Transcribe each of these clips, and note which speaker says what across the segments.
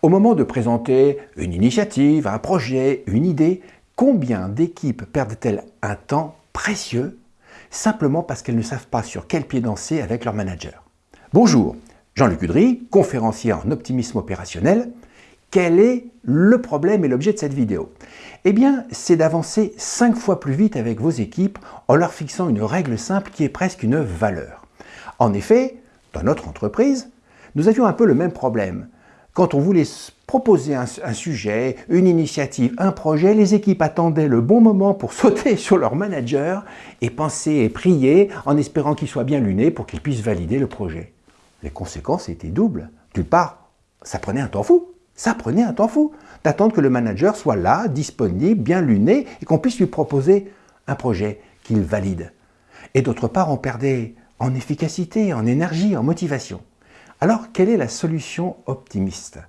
Speaker 1: Au moment de présenter une initiative, un projet, une idée, combien d'équipes perdent-elles un temps précieux simplement parce qu'elles ne savent pas sur quel pied danser avec leur manager? Bonjour, Jean-Luc Udry, conférencier en optimisme opérationnel. Quel est le problème et l'objet de cette vidéo? Eh bien, c'est d'avancer 5 fois plus vite avec vos équipes en leur fixant une règle simple qui est presque une valeur. En effet, dans notre entreprise, nous avions un peu le même problème. Quand on voulait proposer un, sujet, une initiative, un projet, les équipes attendaient le bon moment pour sauter sur leur manager et penser et prier en espérant qu'il soit bien luné pour qu'il puisse valider le projet. Les conséquences étaient doubles. D'une part, ça prenait un temps fou. Ça prenait un temps fou d'attendre que le manager soit là, disponible, bien luné et qu'on puisse lui proposer un projet qu'il valide. Et d'autre part, on perdait en efficacité, en énergie, en motivation. Alors, quelle est la solution optimiste?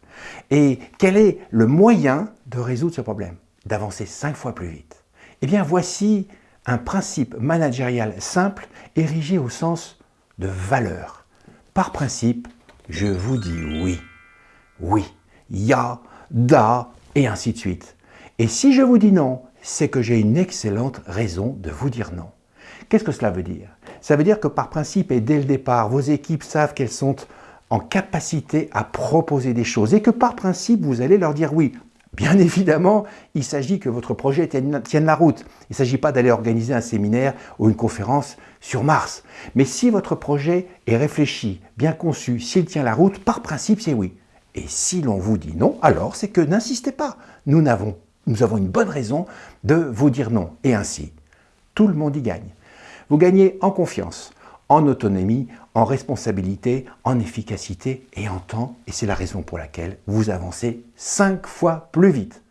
Speaker 1: Et quel est le moyen de résoudre ce problème? D'avancer cinq fois plus vite Eh bien, voici un principe managérial simple érigé au sens de valeur. Par principe, je vous dis oui. Oui, ya, da, et ainsi de suite. Et si je vous dis non, c'est que j'ai une excellente raison de vous dire non. Qu'est-ce que cela veut dire? Ça veut dire que par principe et dès le départ, vos équipes savent qu'elles sont en capacité à proposer des choses et que par principe, vous allez leur dire oui. Bien évidemment, il s'agit que votre projet tienne la route. Il ne s'agit pas d'aller organiser un séminaire ou une conférence sur Mars. Mais si votre projet est réfléchi, bien conçu, s'il tient la route, par principe, c'est oui. Et si l'on vous dit non, alors c'est que n'insistez pas. Nous avons, une bonne raison de vous dire non. Et ainsi, tout le monde y gagne. Vous gagnez en confiance, en autonomie, en responsabilité, en efficacité et en temps. Et c'est la raison pour laquelle vous avancez cinq fois plus vite.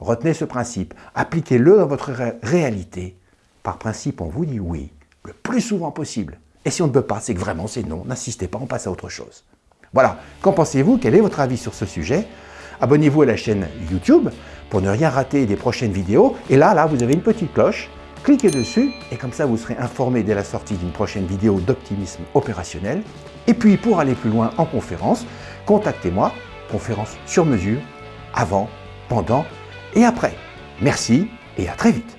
Speaker 1: Retenez ce principe, appliquez-le dans votre réalité. Par principe, on vous dit oui, le plus souvent possible. Et si on ne peut pas, c'est que vraiment c'est non. N'insistez pas, on passe à autre chose. Voilà, qu'en pensez-vous? Quel est votre avis sur ce sujet? Abonnez-vous à la chaîne YouTube pour ne rien rater des prochaines vidéos. Et là, là, vous avez une petite cloche Cliquez dessus et comme ça vous serez informé dès la sortie d'une prochaine vidéo d'optimisme opérationnel. Et puis pour aller plus loin en conférence, contactez-moi, conférence sur mesure, avant, pendant et après. Merci et à très vite